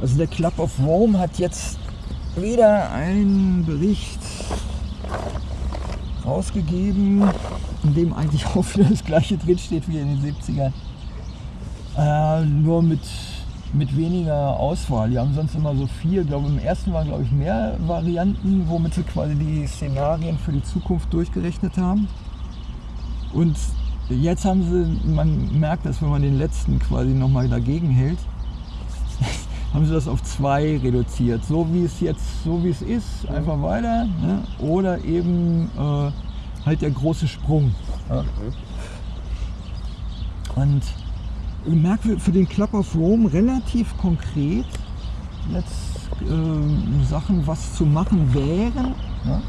Also der Club of Rome hat jetzt wieder einen Bericht rausgegeben, in dem eigentlich auch wieder das gleiche drinsteht wie in den 70ern. Äh, nur mit, mit weniger Auswahl. Die haben sonst immer so vier, ich glaube im ersten waren glaube ich mehr Varianten, womit sie quasi die Szenarien für die Zukunft durchgerechnet haben. Und jetzt haben sie, man merkt das, wenn man den letzten quasi nochmal dagegen hält, haben sie das auf zwei reduziert. So wie es jetzt, so wie es ist, einfach weiter. Ne? Oder eben äh, halt der große Sprung. Ja? Und ich merke für den Club of Rome relativ konkret jetzt äh, Sachen, was zu machen wären ja?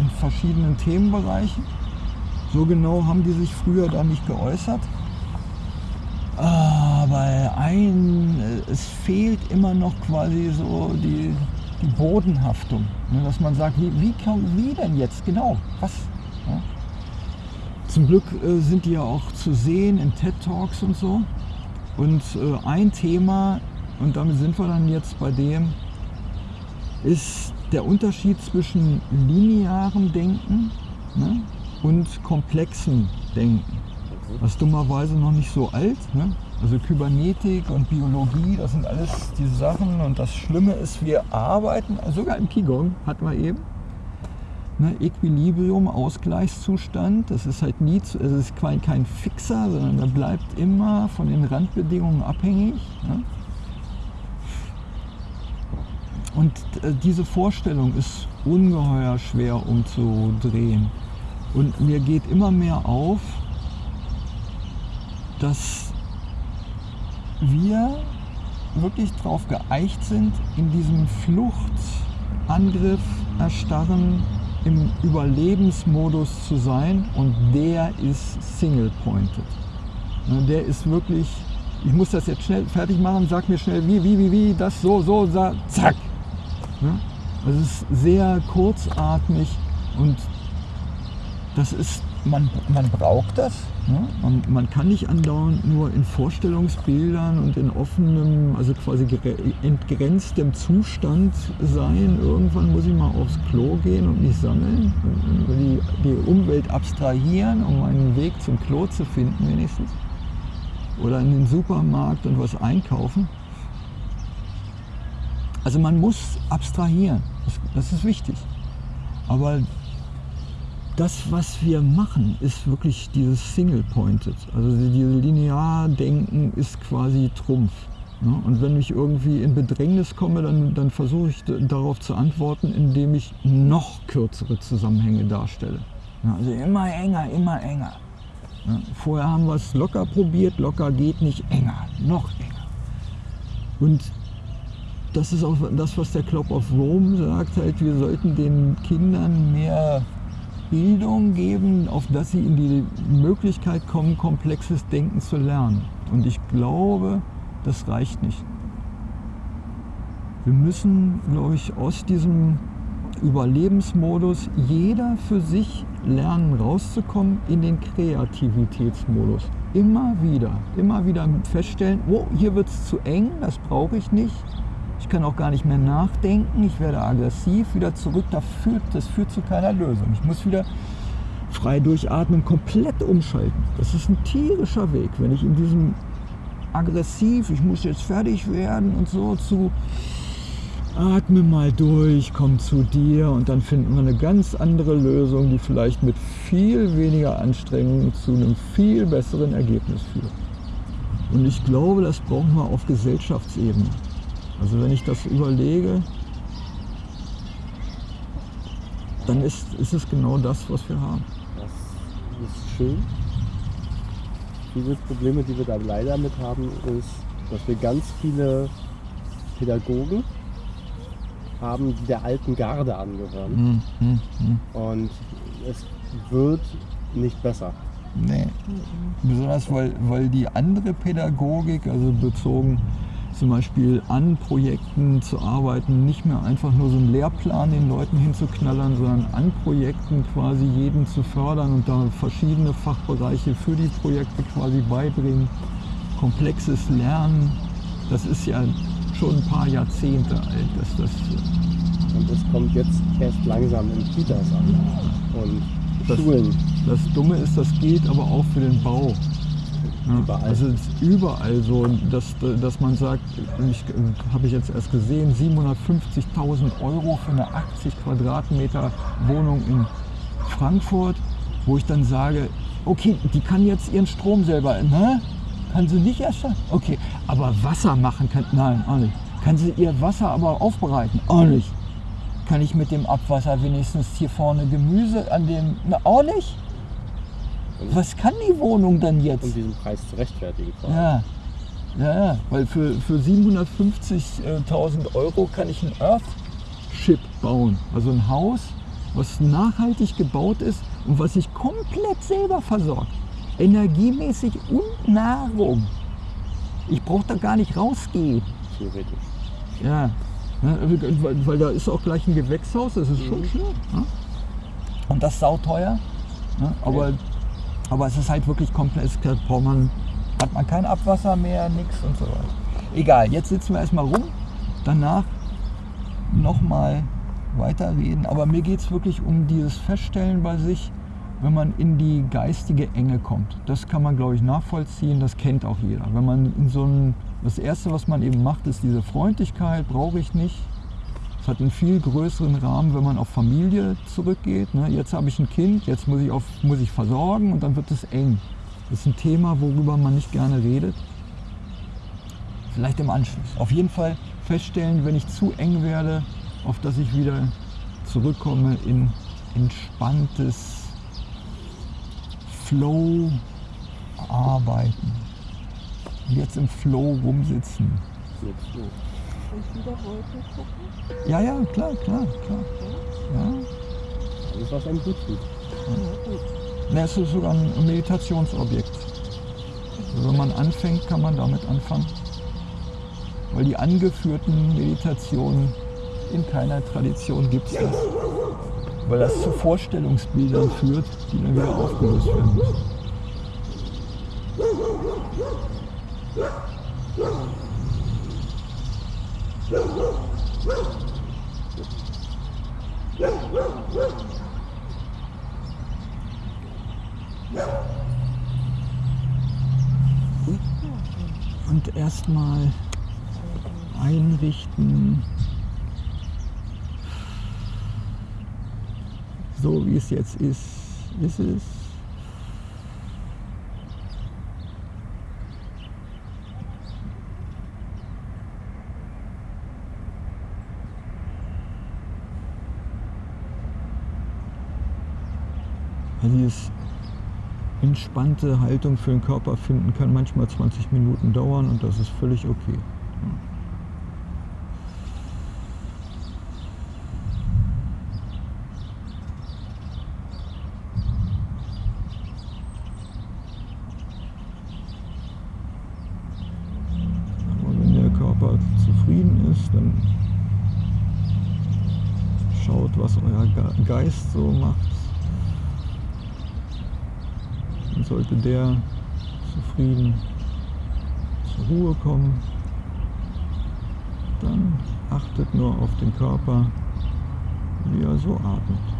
in verschiedenen Themenbereichen. So genau haben die sich früher da nicht geäußert. Aber ein, es fehlt immer noch quasi so die, die Bodenhaftung. Ne? Dass man sagt, wie, wie, wie denn jetzt genau? Was? Ja? Zum Glück äh, sind die ja auch zu sehen in TED Talks und so. Und äh, ein Thema, und damit sind wir dann jetzt bei dem, ist der Unterschied zwischen linearem Denken ne, und komplexem Denken. Ist dummerweise noch nicht so alt. Ne? Also Kybernetik und Biologie, das sind alles diese Sachen. Und das Schlimme ist, wir arbeiten, sogar im Qigong hatten wir eben, ne, Equilibrium, Ausgleichszustand. Das ist halt nie, zu, es ist kein, kein Fixer, sondern der bleibt immer von den Randbedingungen abhängig. Ne? Und äh, diese Vorstellung ist ungeheuer schwer umzudrehen. Und mir geht immer mehr auf, dass wir wirklich darauf geeicht sind, in diesem Fluchtangriff, Erstarren, im Überlebensmodus zu sein und der ist single-pointed. Ne, der ist wirklich, ich muss das jetzt schnell fertig machen, sag mir schnell wie, wie, wie, wie, das so, so, zack. Ne? Also es ist sehr kurzatmig und das ist, man, man braucht das, Ne? Man, kann nicht andauernd nur in Vorstellungsbildern und in offenem, also quasi entgrenztem Zustand sein. Irgendwann muss ich mal aufs Klo gehen und mich sammeln, die, die Umwelt abstrahieren, um einen Weg zum Klo zu finden wenigstens. Oder in den Supermarkt und was einkaufen. Also man muss abstrahieren, das, das ist wichtig. Aber das, was wir machen, ist wirklich dieses Single-Pointed. Also dieses Linear-Denken ist quasi Trumpf. Ne? Und wenn ich irgendwie in Bedrängnis komme, dann, dann versuche ich darauf zu antworten, indem ich noch kürzere Zusammenhänge darstelle. Also immer enger, immer enger. Vorher haben wir es locker probiert, locker geht nicht, enger, noch enger. Und das ist auch das, was der Club of Rome sagt, halt, wir sollten den Kindern mehr Bildung geben, auf dass sie in die Möglichkeit kommen, komplexes Denken zu lernen. Und ich glaube, das reicht nicht. Wir müssen, glaube ich, aus diesem Überlebensmodus jeder für sich lernen, rauszukommen in den Kreativitätsmodus. Immer wieder, immer wieder feststellen, oh, hier wird es zu eng, das brauche ich nicht. Ich kann auch gar nicht mehr nachdenken, ich werde aggressiv, wieder zurück, das führt, das führt zu keiner Lösung. Ich muss wieder frei durchatmen, komplett umschalten. Das ist ein tierischer Weg, wenn ich in diesem aggressiv, ich muss jetzt fertig werden und so zu atme mal durch, komm zu dir und dann finden wir eine ganz andere Lösung, die vielleicht mit viel weniger Anstrengung zu einem viel besseren Ergebnis führt. Und ich glaube, das brauchen wir auf Gesellschaftsebene. Also wenn ich das überlege, dann ist, ist es genau das, was wir haben. Das ist schön. Viele Probleme, die wir da leider mit haben, ist, dass wir ganz viele Pädagogen haben, die der alten Garde angehören. Mm, mm, mm. Und es wird nicht besser. Nee. Besonders weil, weil die andere Pädagogik, also bezogen zum Beispiel an Projekten zu arbeiten, nicht mehr einfach nur so einen Lehrplan den Leuten hinzuknallern, sondern an Projekten quasi jeden zu fördern und da verschiedene Fachbereiche für die Projekte quasi beibringen. Komplexes Lernen, das ist ja schon ein paar Jahrzehnte alt, dass das Und es kommt jetzt erst langsam in Kitas an. Und Das- Schulen. Das Dumme ist, das geht aber auch für den Bau. Ja, Überall. Also es ist überall so, dass, dass man sagt, ich, habe ich jetzt erst gesehen, 750.000 Euro für eine 80 Quadratmeter Wohnung in Frankfurt, wo ich dann sage, okay, die kann jetzt ihren Strom selber, ne? Kann sie nicht erstellen? Okay, aber Wasser machen kann, nein, auch nicht. Kann sie ihr Wasser aber aufbereiten? Auch nicht. Kann ich mit dem Abwasser wenigstens hier vorne Gemüse an dem, na, auch nicht? Was kann die Wohnung dann jetzt? um diesen Preis zu rechtfertigen. Ja, ja, ja, weil für, für 750.000 Euro kann ich ein Earthship bauen. Also ein Haus, was nachhaltig gebaut ist und was sich komplett selber versorgt. Energiemäßig und Nahrung. Ich brauche da gar nicht rausgehen. Theoretisch. Ja, ne, weil, weil da ist auch gleich ein Gewächshaus, das ist schon schön. Ne? Und das ist sauteuer. Ne? Aber, Ja. Aber es ist halt wirklich braucht man, hat man kein Abwasser mehr, nichts und so weiter. Egal, jetzt sitzen wir erstmal rum. Danach nochmal weiterreden. Aber mir geht es wirklich um dieses Feststellen bei sich, wenn man in die geistige Enge kommt. Das kann man, glaube ich, nachvollziehen. Das kennt auch jeder. Wenn man in so ein, das Erste, was man eben macht, ist diese Freundlichkeit, brauche ich nicht. Es hat einen viel größeren Rahmen, wenn man auf Familie zurückgeht. Ne? Jetzt habe ich ein Kind, jetzt muss ich, auf, muss ich versorgen und dann wird es eng. Das ist ein Thema, worüber man nicht gerne redet. Vielleicht im Anschluss. Auf jeden Fall feststellen, wenn ich zu eng werde, auf dass ich wieder zurückkomme in entspanntes Flow arbeiten. Jetzt im Flow rumsitzen. Jetzt so. Und wieder Wolken gucken? Ja, ja, klar, klar, klar. Ja. Alles, was einem gut tut. Ja, gut. Ne, es ist sogar ein Meditationsobjekt. Also wenn man anfängt, kann man damit anfangen. Weil die angeführten Meditationen in keiner Tradition gibt es das. Weil das zu Vorstellungsbildern führt, die dann wieder aufgelöst werden müssen. Und erstmal einrichten, so wie es jetzt ist, ist es. Dieses entspannte Haltung für den Körper finden kann manchmal 20 Minuten dauern und das ist völlig okay. Aber wenn der Körper zufrieden ist, dann schaut, was euer Ge- Geist so macht. Dann sollte der zufrieden zur Ruhe kommen. Dann achtet nur auf den Körper, wie er so atmet.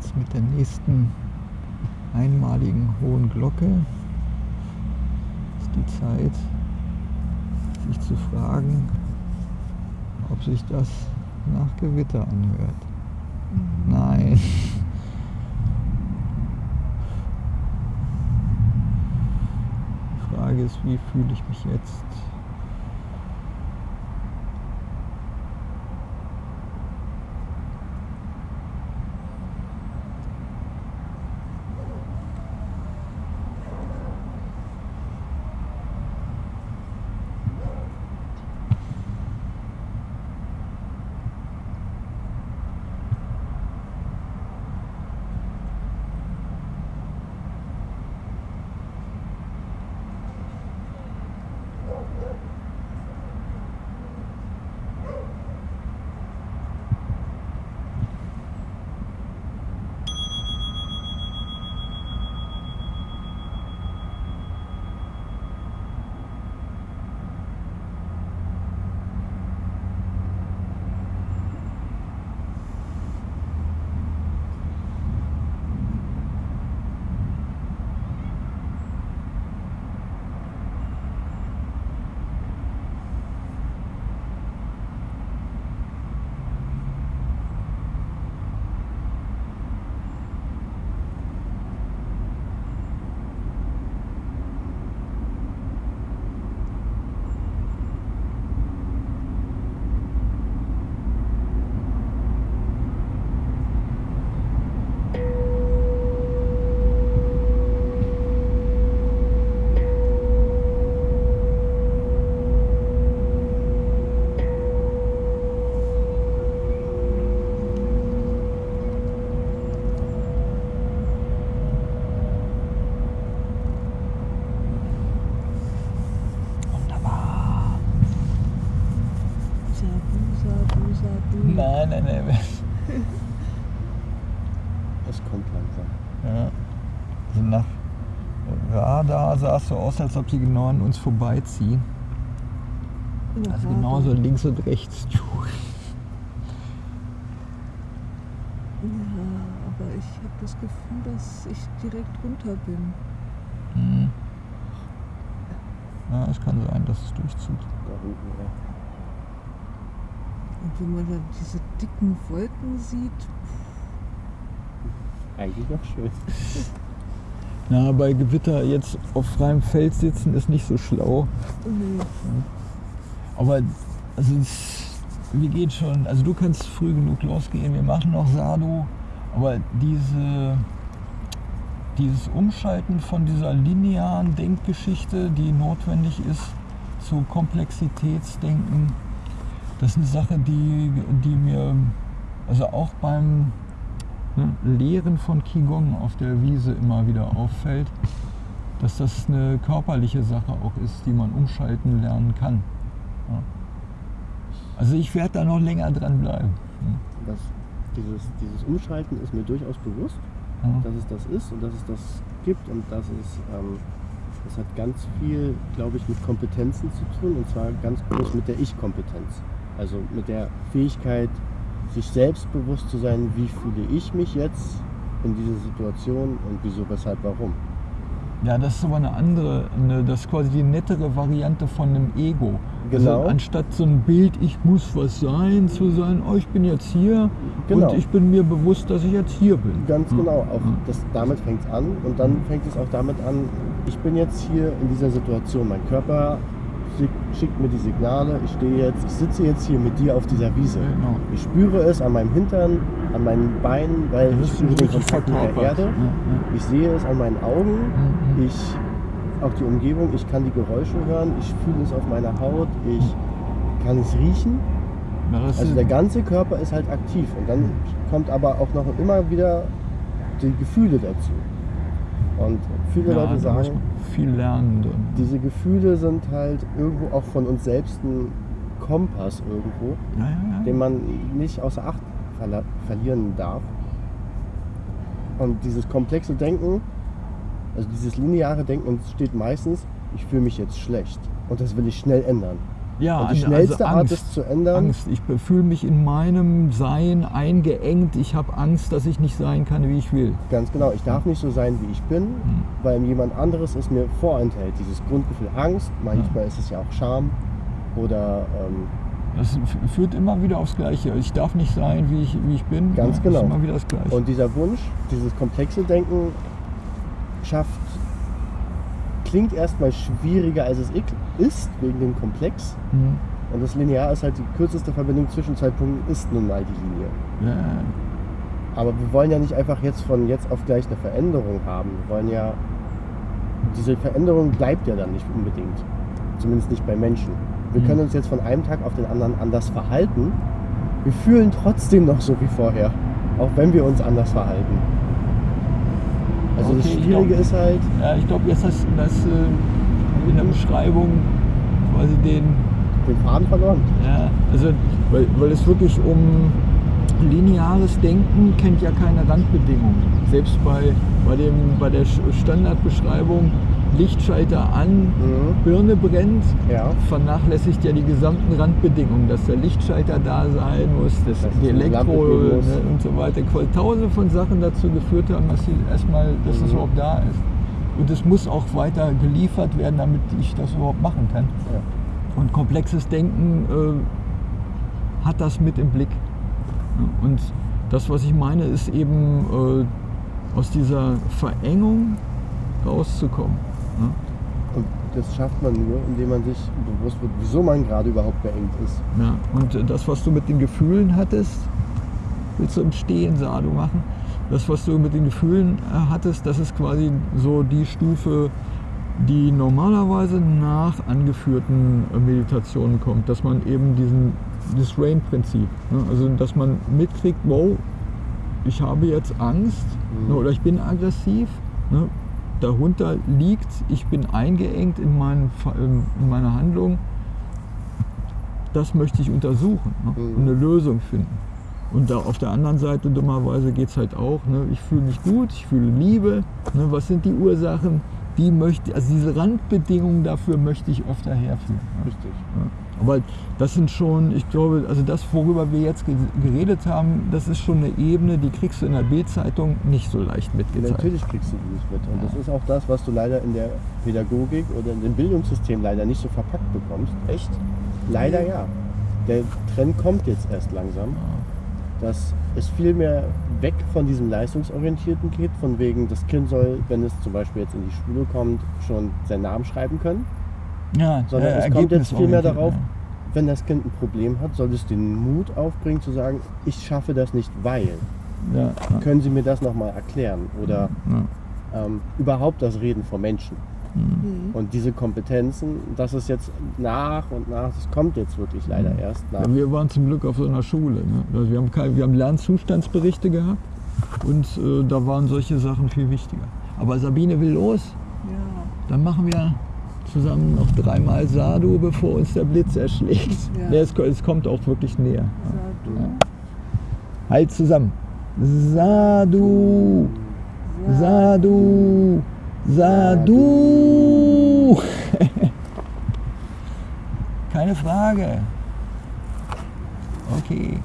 Jetzt mit der nächsten einmaligen hohen Glocke ist die Zeit, sich zu fragen, ob sich das nach Gewitter anhört. Nein. Die Frage ist, wie fühle ich mich jetzt? Sah es so aus, als ob sie genau an uns vorbeiziehen. Ja, Also genauso links und rechts. Ja, aber ich habe das Gefühl, dass ich direkt runter bin. Hm. Ja, es kann sein, dass es durchzieht. Da unten, ja. Und wenn man dann diese dicken Wolken sieht, Eigentlich noch schön. Na, bei Gewitter jetzt auf freiem Feld sitzen ist nicht so schlau. nee, Aber also es, wir geht schon. Also du kannst früh genug losgehen. Wir machen noch Sado. Aber diese, dieses Umschalten von dieser linearen Denkgeschichte, die notwendig ist, zu Komplexitätsdenken, das ist eine Sache, die, die mir also auch beim ne, Lehren von Qigong auf der Wiese immer wieder auffällt, dass das eine körperliche Sache auch ist, die man umschalten lernen kann. Ja. Also ich werde da noch länger dran bleiben. Das, dieses, dieses Umschalten ist mir durchaus bewusst, Ja. dass es das ist und dass es das gibt und dass es ähm, das hat ganz viel, glaube ich, mit Kompetenzen zu tun und zwar ganz groß mit der Ich-Kompetenz. Also mit der Fähigkeit, sich selbst bewusst zu sein, wie fühle ich mich jetzt in dieser Situation und wieso, weshalb, warum. Ja, das ist aber eine andere, eine, das ist quasi die nettere Variante von einem Ego. Genau. Also anstatt so ein Bild, ich muss was sein, zu sein, oh, ich bin jetzt hier Genau. und ich bin mir bewusst, dass ich jetzt hier bin. Ganz Hm. genau, auch das, damit fängt es an und dann fängt es auch damit an, ich bin jetzt hier in dieser Situation, mein Körper schickt mir die Signale, ich stehe jetzt, ich sitze jetzt hier mit dir auf dieser Wiese. Genau. Ich spüre es an meinem Hintern, an meinen Beinen, weil ich spüre den Kontakt mit der. Erde. Ja, Ich sehe es an meinen Augen, Mhm. ich auch die Umgebung, ich kann die Geräusche hören, ich fühle es auf meiner Haut, ich kann es riechen. ja. Ja, Also der ganze Körper ist halt aktiv und dann kommt aber auch noch immer wieder die Gefühle dazu. Und viele ja, Leute sagen, viel lernen. Diese Gefühle sind halt irgendwo auch von uns selbst ein Kompass irgendwo, Ja, ja, den man nicht außer Acht verlieren darf. Und dieses komplexe Denken, also dieses lineare Denken entsteht meistens, ich fühle mich jetzt schlecht und das will ich schnell ändern. Ja, Und die an- schnellste also Art, Angst. es zu ändern, Angst. Ich fühle mich in meinem Sein eingeengt. Ich habe Angst, dass ich nicht sein kann, wie ich will. ganz genau, ich darf nicht so sein, wie ich bin, Hm. weil jemand anderes es mir vorenthält. Dieses Grundgefühl Angst, manchmal ist es ja auch Scham oder ähm, Das führt immer wieder aufs Gleiche. Ich darf nicht sein, wie ich, wie ich bin. Ganz Ja, genau. Immer wieder das Gleiche. Und dieser Wunsch, dieses komplexe Denken schafft, klingt erstmal schwieriger als es ist, wegen dem Komplex. Hm. Und das Linear ist halt die kürzeste Verbindung zwischen zwei Punkten, ist nun mal die Linie. Ja, Aber wir wollen ja nicht einfach jetzt von jetzt auf gleich eine Veränderung haben. Wir wollen ja, diese Veränderung bleibt ja dann nicht unbedingt. Zumindest nicht bei Menschen. Wir Mhm. können uns jetzt von einem Tag auf den anderen anders verhalten. Wir fühlen trotzdem noch so wie vorher, auch wenn wir uns anders verhalten. Also das Okay, ich Schwierige glaub- ist halt, ja ich glaube, jetzt hast du das äh, in der Beschreibung quasi den den Faden verloren. Ja, also weil, weil es wirklich um lineares Denken kennt ja keine Randbedingungen. Selbst bei, bei, dem, bei der Sch- Standardbeschreibung Lichtschalter an, Mhm. Birne brennt, Ja. vernachlässigt ja die gesamten Randbedingungen, dass der Lichtschalter da sein muss, dass Dass die Elektro ne, und so weiter. Tausende von Sachen dazu geführt haben, dass sie erstmal, dass es Mhm. überhaupt da ist. Und es muss auch weiter geliefert werden, damit ich das überhaupt machen kann. Ja. Und komplexes Denken äh, hat das mit im Blick. Und das, was ich meine, ist eben äh, aus dieser Verengung rauszukommen. Ja. Und das schafft man nur, indem man sich bewusst wird, wieso man gerade überhaupt beengt ist. Ja, und das, was du mit den Gefühlen hattest, willst du im Stehen Sado machen? Das, was du mit den Gefühlen äh, hattest, das ist quasi so die Stufe, die normalerweise nach angeführten äh, Meditationen kommt, dass man eben diesen, dieses Rain-Prinzip, ne? also dass man mitkriegt, wow, ich habe jetzt Angst Mhm. ne, oder ich bin aggressiv, ne? Darunter liegt, ich bin eingeengt in, Ver- in meiner Handlung, das möchte ich untersuchen ne? Mhm. und eine Lösung finden. Und da auf der anderen Seite dummerweise geht es halt auch, ne? ich fühle mich gut, ich fühle Liebe, ne? was sind die Ursachen, die möchte, also diese Randbedingungen dafür möchte ich öfter herführen. Ne? Richtig. Ja. Aber das sind schon, ich glaube, also das, worüber wir jetzt ge- geredet haben, das ist schon eine Ebene, die kriegst du in der Bildzeitung nicht so leicht mitgezeigt. Natürlich kriegst du die nicht mit. Und das ist auch das, was du leider in der Pädagogik oder in dem Bildungssystem leider nicht so verpackt bekommst. Echt? Leider ja. Der Trend kommt jetzt erst langsam, dass es viel mehr weg von diesem Leistungsorientierten geht, von wegen, das Kind soll, wenn es zum Beispiel jetzt in die Schule kommt, schon seinen Namen schreiben können. Ja, Sondern äh, es kommt jetzt viel mehr ergebnisorientiert, darauf, ja. wenn das Kind ein Problem hat, soll es den Mut aufbringen zu sagen, ich schaffe das nicht, weil. Ja, ja, Können Sie mir das nochmal erklären? Oder ja. ähm, überhaupt das Reden vor Menschen. Mhm. Und diese Kompetenzen, das ist jetzt nach und nach, das kommt jetzt wirklich leider Mhm. erst nach. Ja, wir waren zum Glück auf so einer Schule. Ne? Also wir, haben kein, wir haben Lernzustandsberichte gehabt und äh, da waren solche Sachen viel wichtiger. Aber Sabine will los. Ja. Dann machen wir zusammen noch dreimal Sadu, bevor uns der Blitz erschlägt. Ja. Es, es kommt auch wirklich näher. Sag du. Ja. Halt zusammen. Sadu, Sadu, Sadu. Keine Frage. Okay.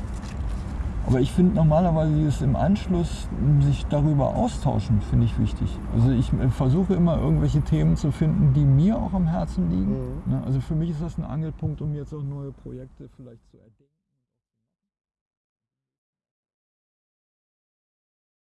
Aber ich finde normalerweise dieses im Anschluss sich darüber austauschen, finde ich wichtig. Also ich äh, versuche immer irgendwelche Themen zu finden, die mir auch am Herzen liegen. Mhm. Ne, Also für mich ist das ein Angelpunkt, um jetzt auch neue Projekte vielleicht zu erdenken.